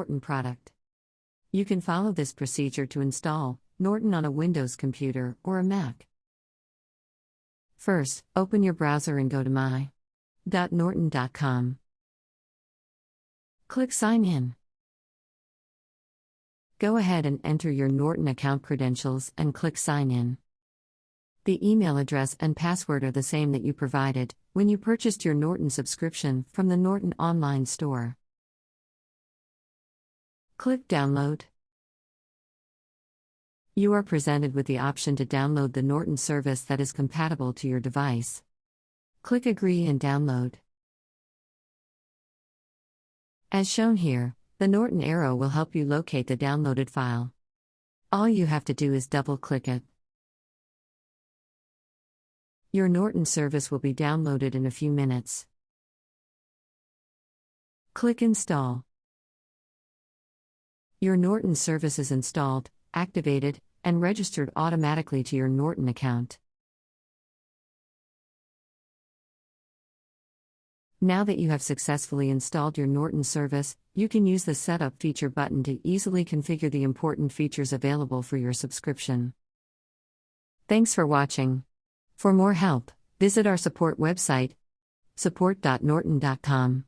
Norton product. You can follow this procedure to install Norton on a Windows computer or a Mac. First, open your browser and go to my.norton.com. Click Sign In. Go ahead and enter your Norton account credentials and click Sign In. The email address and password are the same that you provided when you purchased your Norton subscription from the Norton online store. Click Download. You are presented with the option to download the Norton service that is compatible to your device. Click Agree and download. As shown here, the Norton arrow will help you locate the downloaded file. All you have to do is double click it. Your Norton service will be downloaded in a few minutes. Click Install. Your Norton service is installed, activated, and registered automatically to your Norton account. Now that you have successfully installed your Norton service, you can use the Setup feature button to easily configure the important features available for your subscription. Thanks for watching. For more help, visit our support website support.norton.com.